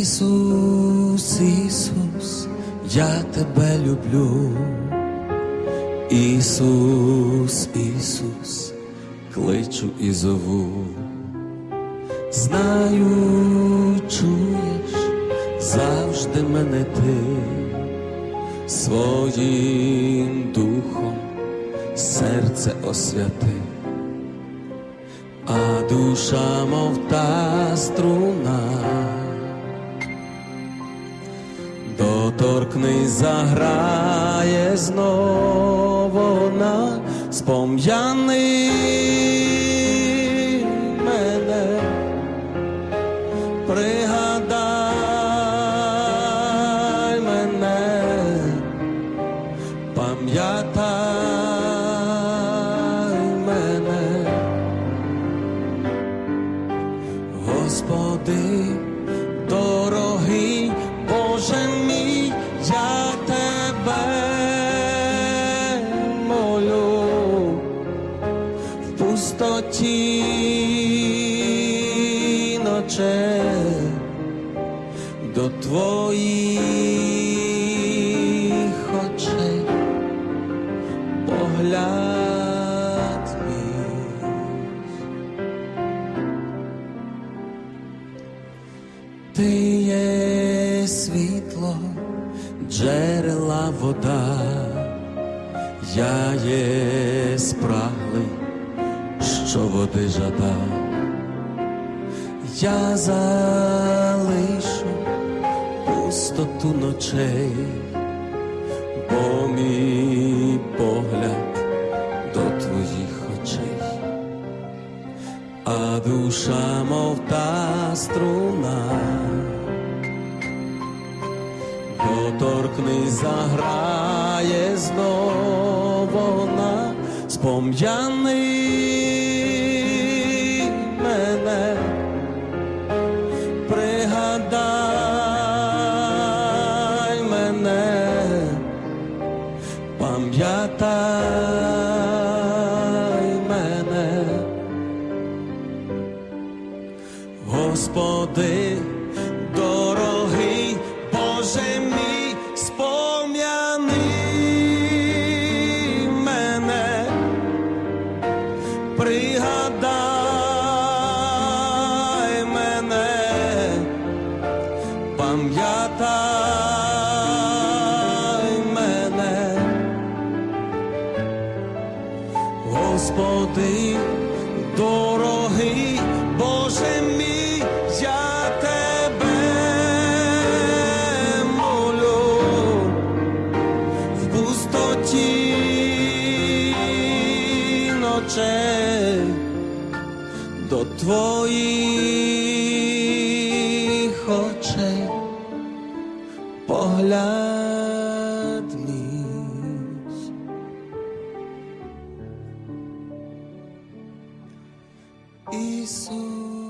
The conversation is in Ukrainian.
Ісус, Ісус, я тебе люблю. Ісус, Ісус, кличу і зову. Знаю, чуєш, завжди мене ти своїм духом серце освяти, а душа, мов та струна, доторкнись, заграє знову вона, спом'яни мене, пригадай мене, пам'ятай мене, Господи, дорогий пустоті до твоїх очей погляд. Ти є світло, джерела вода, я є спраглий, що води жада, я залишу пустоту ночей, бо мій погляд до твоїх очей. А душа, мов та струна, доторкнись, заграє знов вона, спом'яни мене, пригадай мене, пам'ятай мене. Господи, Господи, дорогий Боже мій, я тебе молю. В пустоті ночей до твоїх очей погляд Ісус.